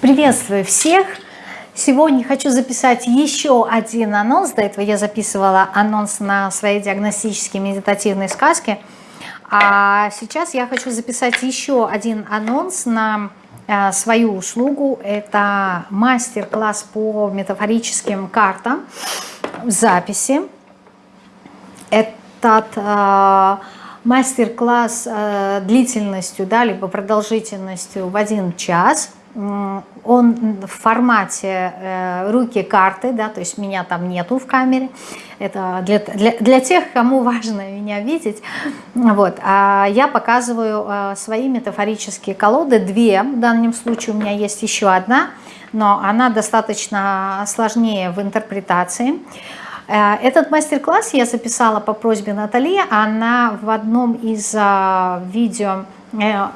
Приветствую всех! Сегодня хочу записать еще один анонс. До этого я записывала анонс на свои диагностические медитативные сказки. А сейчас я хочу записать еще один анонс на э, свою услугу. Это мастер-класс по метафорическим картам в записи. Этот э, мастер-класс э, длительностью, да, либо продолжительностью в один час – он в формате э, руки карты, да, то есть меня там нету в камере. Это для, для, для тех, кому важно меня видеть. Вот. А я показываю э, свои метафорические колоды, две в данном случае, у меня есть еще одна, но она достаточно сложнее в интерпретации. Э, этот мастер-класс я записала по просьбе Натали, она в одном из э, видео э,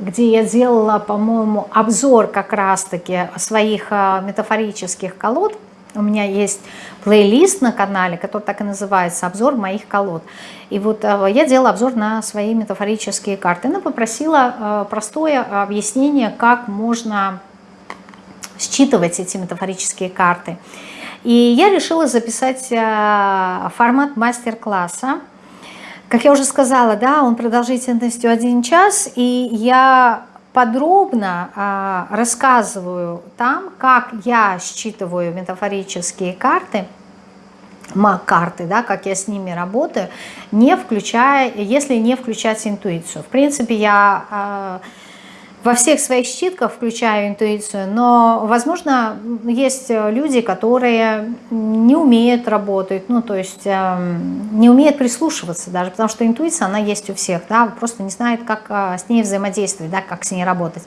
где я делала, по-моему, обзор как раз-таки своих а, метафорических колод. У меня есть плейлист на канале, который так и называется «Обзор моих колод». И вот а, я делала обзор на свои метафорические карты. Она попросила а, простое объяснение, как можно считывать эти метафорические карты. И я решила записать формат мастер-класса как я уже сказала, да, он продолжительностью один час, и я подробно а, рассказываю там, как я считываю метафорические карты, карты, да, как я с ними работаю, не включая, если не включать интуицию. В принципе, я... А, во всех своих щитках включаю интуицию, но, возможно, есть люди, которые не умеют работать, ну, то есть э, не умеют прислушиваться даже, потому что интуиция, она есть у всех, да, просто не знает, как э, с ней взаимодействовать, да, как с ней работать.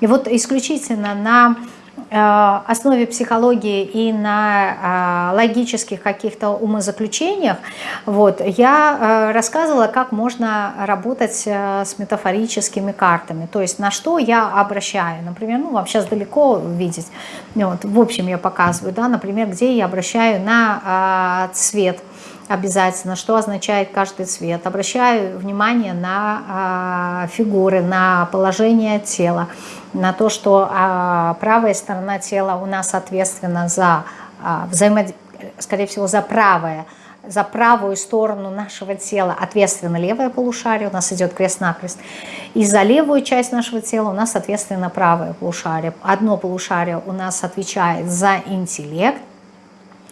И вот исключительно на Э, основе психологии и на э, логических каких-то умозаключениях, вот, я э, рассказывала, как можно работать с метафорическими картами, то есть на что я обращаю, например, ну, вам сейчас далеко видеть, вот, в общем я показываю, да, например, где я обращаю на цвет, обязательно, что означает каждый цвет. Обращаю внимание на фигуры, на положение тела, на то, что а, правая сторона тела у нас ответственна за а, взаимодействие, скорее всего, за правое, за правую сторону нашего тела ответственно левое полушарие, у нас идет крест-накрест, и за левую часть нашего тела у нас ответственно правое полушарие. Одно полушарие у нас отвечает за интеллект,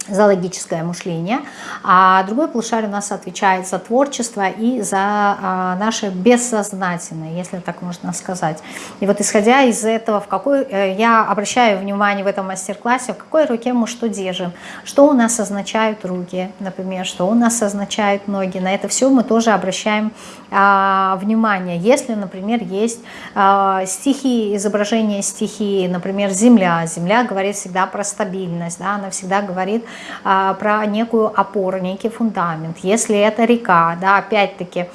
за логическое мышление, а другой полушарий у нас отвечает за творчество и за а, наше бессознательное, если так можно сказать. И вот исходя из этого, в какой э, я обращаю внимание в этом мастер-классе, в какой руке мы что держим, что у нас означают руки, например, что у нас означают ноги, на это все мы тоже обращаем а, внимание. Если, например, есть а, стихии, изображение стихии, например, земля, земля говорит всегда про стабильность, да, она всегда говорит про некую опору, некий фундамент. Если это река, да, опять-таки,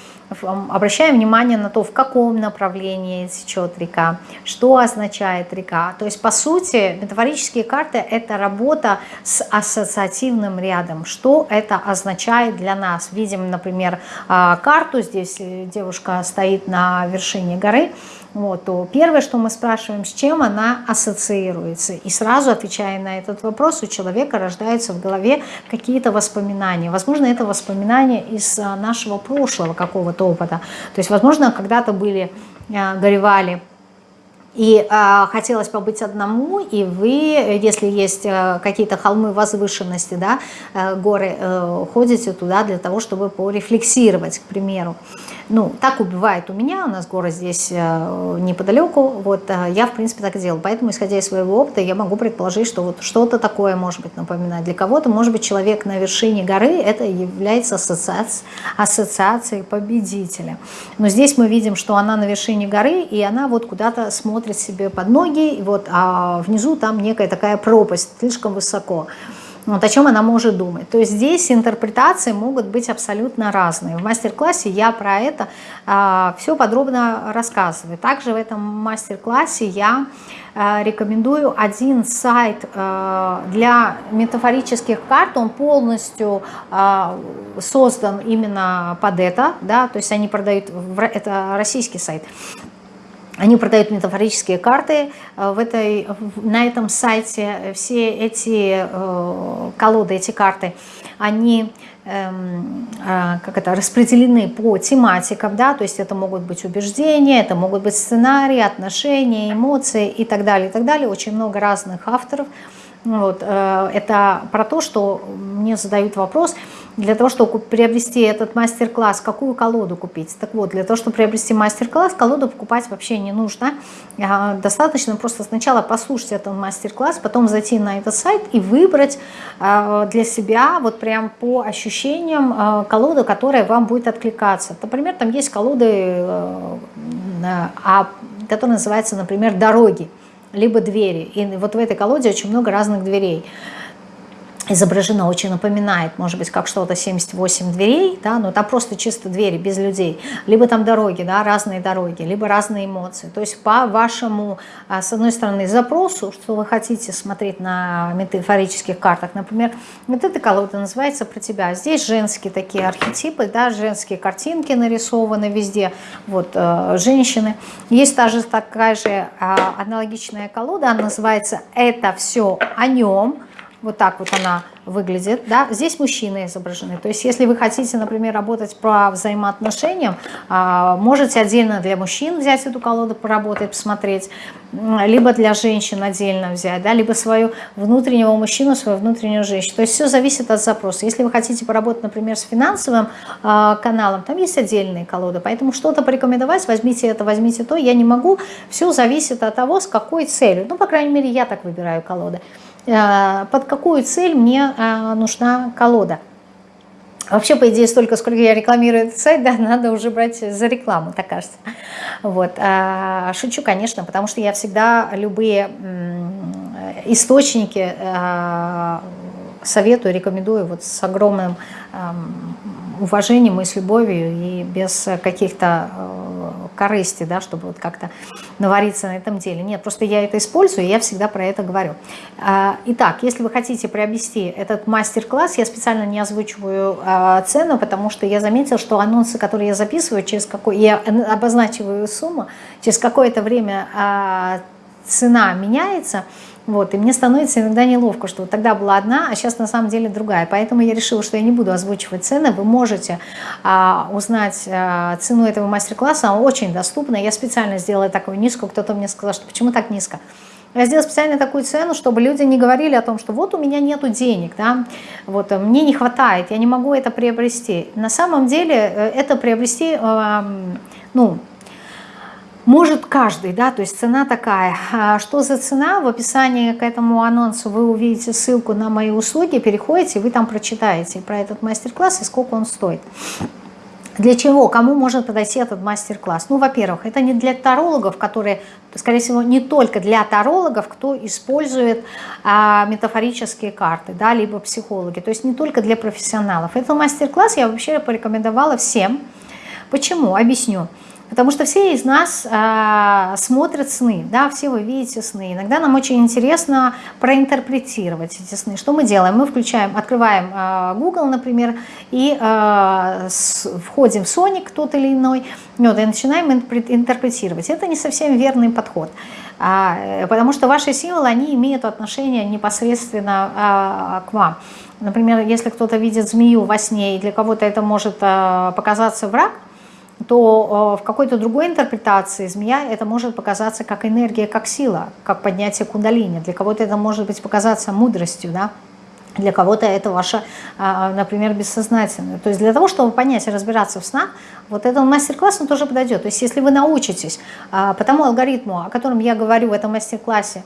обращаем внимание на то, в каком направлении течет река, что означает река. То есть, по сути, метафорические карты – это работа с ассоциативным рядом. Что это означает для нас? Видим, например, а, карту, здесь девушка стоит на вершине горы, вот, то первое, что мы спрашиваем, с чем она ассоциируется. И сразу отвечая на этот вопрос, у человека рождаются в голове какие-то воспоминания. Возможно, это воспоминания из а, нашего прошлого какого-то опыта. То есть, возможно, когда-то были, а, горевали и э, хотелось побыть одному, и вы, если есть э, какие-то холмы возвышенности, да, э, горы, э, ходите туда для того, чтобы порефлексировать, к примеру. Ну, так убивает у меня, у нас город здесь э, неподалеку, вот э, я, в принципе, так и делаю. Поэтому, исходя из своего опыта, я могу предположить, что вот что-то такое может быть напоминать. Для кого-то, может быть, человек на вершине горы, это является ассоциацией, ассоциацией победителя. Но здесь мы видим, что она на вершине горы, и она вот куда-то смотрит смотрит себе под ноги, и вот, а внизу там некая такая пропасть, слишком высоко. Вот о чем она может думать. То есть здесь интерпретации могут быть абсолютно разные. В мастер-классе я про это а, все подробно рассказываю. Также в этом мастер-классе я а, рекомендую один сайт а, для метафорических карт. Он полностью а, создан именно под это. Да, то есть они продают, это российский сайт они продают метафорические карты в этой, на этом сайте. Все эти колоды, эти карты, они эм, как это, распределены по тематикам, да, то есть это могут быть убеждения, это могут быть сценарии, отношения, эмоции и так далее, и так далее. Очень много разных авторов. Вот, э, это про то, что мне задают вопрос, для того, чтобы приобрести этот мастер-класс, какую колоду купить? Так вот, для того, чтобы приобрести мастер-класс, колоду покупать вообще не нужно. А, достаточно просто сначала послушать этот мастер-класс, потом зайти на этот сайт и выбрать а, для себя вот прям по ощущениям а, колоду, которая вам будет откликаться. Например, там есть колоды, э, которые называются, например, «Дороги» либо двери. И вот в этой колоде очень много разных дверей изображено, очень напоминает, может быть, как что-то 78 дверей, да, но там просто чисто двери, без людей, либо там дороги, да, разные дороги, либо разные эмоции. То есть по вашему, а, с одной стороны, запросу, что вы хотите смотреть на метафорических картах, например, вот эта колода называется «Про тебя». Здесь женские такие архетипы, да, женские картинки нарисованы везде, вот, э, женщины. Есть также такая же э, аналогичная колода, она называется «Это все о нем», вот так вот она выглядит. Да? Здесь мужчины изображены. То есть если вы хотите, например, работать по взаимоотношениям, а, можете отдельно для мужчин взять эту колоду, поработать, посмотреть, либо для женщин отдельно взять, да? либо свою внутреннего мужчину, свою внутреннюю женщину. То есть все зависит от запроса. Если вы хотите поработать, например, с финансовым а, каналом, там есть отдельные колоды. Поэтому что-то порекомендовать, возьмите это, возьмите то, я не могу. Все зависит от того, с какой целью. Ну, по крайней мере, я так выбираю колоды. Э, под какую цель мне э, нужна колода. Вообще, по идее, столько, сколько я рекламирую этот сайт, да, надо уже брать за рекламу, так кажется. Вот. Э, шучу, конечно, потому что я всегда любые источники советую, рекомендую вот с огромным эм, уважением и с любовью, и без каких-то корыстей, да, чтобы вот как-то навариться на этом деле. Нет, просто я это использую, и я всегда про это говорю. А, итак, если вы хотите приобрести этот мастер-класс, я специально не озвучиваю а, цену, потому что я заметила, что анонсы, которые я записываю, через какой я обозначиваю сумму, через какое-то время а, цена меняется – вот, и мне становится иногда неловко, что вот тогда была одна, а сейчас на самом деле другая. Поэтому я решила, что я не буду озвучивать цены. Вы можете а, узнать а, цену этого мастер-класса, она очень доступна. Я специально сделала такую низкую, кто-то мне сказал, что почему так низко. Я сделала специально такую цену, чтобы люди не говорили о том, что вот у меня нету денег, да, вот мне не хватает, я не могу это приобрести. На самом деле э, это приобрести, ну, может каждый, да, то есть цена такая. А что за цена? В описании к этому анонсу вы увидите ссылку на мои услуги, переходите, вы там прочитаете про этот мастер-класс и сколько он стоит. Для чего? Кому может подойти этот мастер-класс? Ну, во-первых, это не для тарологов, которые, скорее всего, не только для тарологов, кто использует а, метафорические карты, да, либо психологи, то есть не только для профессионалов. Этот мастер-класс я вообще порекомендовала всем. Почему? Объясню. Потому что все из нас э, смотрят сны, да, все вы видите сны. Иногда нам очень интересно проинтерпретировать эти сны. Что мы делаем? Мы включаем, открываем э, Google, например, и э, с, входим в Sonic тот или иной, вот, и начинаем интерпретировать. Это не совсем верный подход. А, потому что ваши символы, они имеют отношение непосредственно а, к вам. Например, если кто-то видит змею во сне, и для кого-то это может а, показаться враг, то э, в какой-то другой интерпретации змея это может показаться как энергия, как сила, как поднятие кундалини. Для кого-то это может быть показаться мудростью, да? для кого-то это ваше, а, например, бессознательное. То есть для того, чтобы понять и разбираться в снах, вот этот мастер-класс он тоже подойдет. То есть если вы научитесь а, по тому алгоритму, о котором я говорю в этом мастер-классе,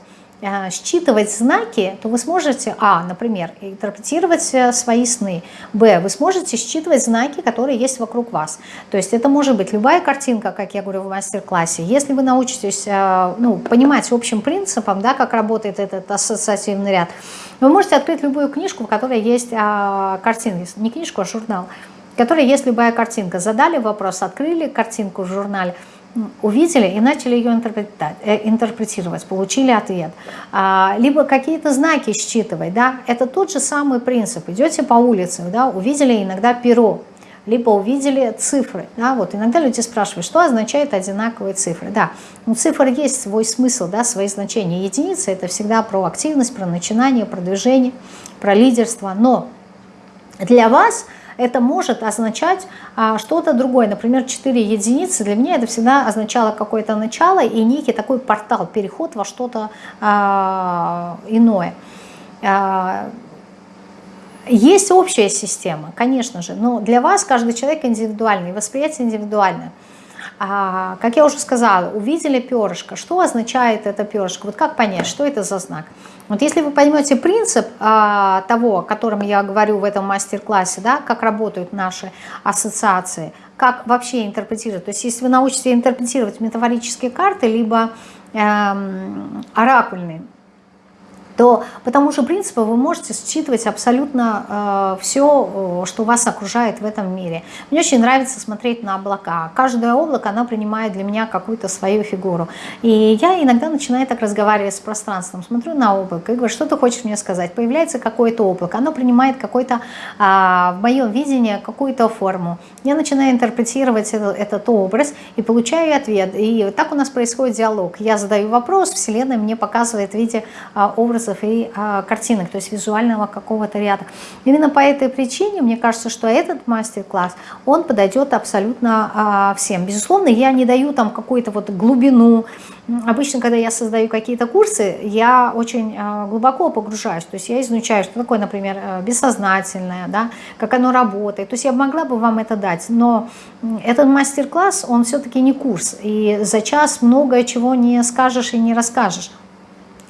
считывать знаки, то вы сможете, а, например, интерпретировать э, свои сны, б, вы сможете считывать знаки, которые есть вокруг вас. То есть это может быть любая картинка, как я говорю в мастер-классе. Если вы научитесь э, ну, понимать общим принципом, да, как работает этот ассоциативный ряд, вы можете открыть любую книжку, в которой есть картинки, не книжку, а журнал, в которой есть любая картинка. Задали вопрос, открыли картинку в журнале – увидели и начали ее э, интерпретировать, получили ответ. А, либо какие-то знаки считывать, да, это тот же самый принцип. Идете по улице, да, увидели иногда перо, либо увидели цифры. Да, вот иногда люди спрашивают, что означают одинаковые цифры. Да, у цифр есть свой смысл, да, свои значения. Единица – это всегда про активность, про начинание, про движение, про лидерство. Но для вас – это может означать а, что-то другое. Например, 4 единицы для меня это всегда означало какое-то начало и некий такой портал, переход во что-то а, иное. А, есть общая система, конечно же, но для вас каждый человек индивидуальный, восприятие индивидуальное. А, как я уже сказала, увидели перышко. Что означает это перышко? Вот как понять, что это за знак? Вот если вы поймете принцип а, того, о котором я говорю в этом мастер-классе, да, как работают наши ассоциации, как вообще интерпретировать, то есть если вы научитесь интерпретировать метафорические карты, либо эм, оракульные, то по тому же принципу вы можете считывать абсолютно э, все, что вас окружает в этом мире. Мне очень нравится смотреть на облака. Каждое облако, оно принимает для меня какую-то свою фигуру. И я иногда начинаю так разговаривать с пространством. Смотрю на облако и говорю, что ты хочешь мне сказать? Появляется какое-то облако, оно принимает какой-то, э, в моем видении, какую-то форму. Я начинаю интерпретировать этот, этот образ и получаю ответ. И так у нас происходит диалог. Я задаю вопрос, Вселенная мне показывает в виде э, образа образов и а, картинок, то есть визуального какого-то ряда. Именно по этой причине мне кажется, что этот мастер-класс, он подойдет абсолютно а, всем. Безусловно, я не даю там какую-то вот глубину. Обычно, когда я создаю какие-то курсы, я очень а, глубоко погружаюсь, то есть я изучаю, что такое, например, э, бессознательное, да, как оно работает. То есть я могла бы вам это дать, но этот мастер-класс, он все-таки не курс, и за час многое чего не скажешь и не расскажешь.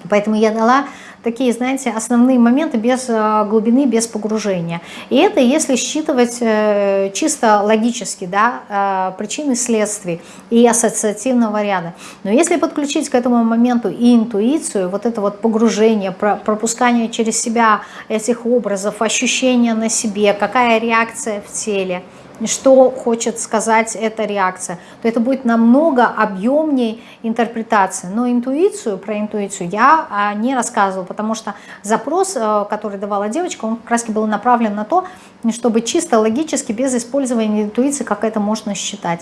Поэтому я дала такие, знаете, основные моменты без э, глубины, без погружения. И это если считывать э, чисто логически, да, э, причины следствий и ассоциативного ряда. Но если подключить к этому моменту и интуицию, вот это вот погружение, пропускание через себя этих образов, ощущения на себе, какая реакция в теле – что хочет сказать эта реакция, то это будет намного объемнее интерпретация. Но интуицию, про интуицию я а, не рассказывала, потому что запрос, э, который давала девочка, он как раз был направлен на то, чтобы чисто логически, без использования интуиции, как это можно считать.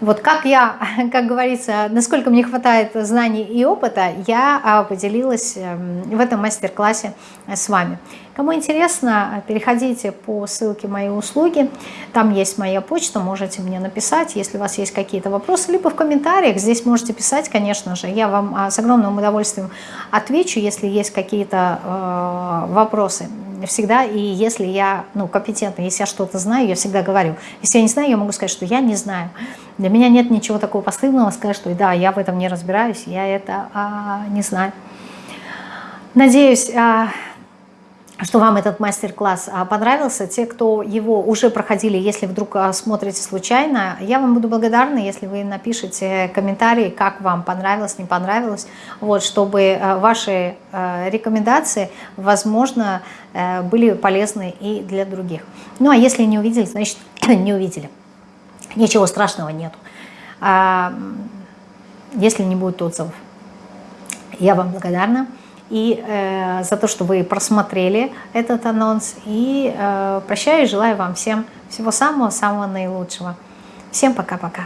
Вот как я, как говорится, насколько мне хватает знаний и опыта, я а, поделилась эм, в этом мастер-классе с вами. Кому интересно, переходите по ссылке «Мои услуги». Там есть моя почта, можете мне написать, если у вас есть какие-то вопросы, либо в комментариях. Здесь можете писать, конечно же. Я вам а, с огромным удовольствием отвечу, если есть какие-то э, вопросы всегда, и если я ну, компетентна, если я что-то знаю, я всегда говорю. Если я не знаю, я могу сказать, что я не знаю. Для меня нет ничего такого постыдного сказать, что да, я в этом не разбираюсь, я это а, не знаю. Надеюсь, а, что вам этот мастер-класс а, понравился. Те, кто его уже проходили, если вдруг а, смотрите случайно, я вам буду благодарна, если вы напишите комментарии, как вам понравилось, не понравилось, вот, чтобы а, ваши рекомендации, возможно, э, были полезны и для других. Ну, а если не увидели, значит, не увидели. Ничего страшного нету. Если не будет отзывов. Я вам благодарна и э, за то, что вы просмотрели этот анонс. И э, прощаю желаю вам всем всего самого-самого наилучшего. Всем пока-пока.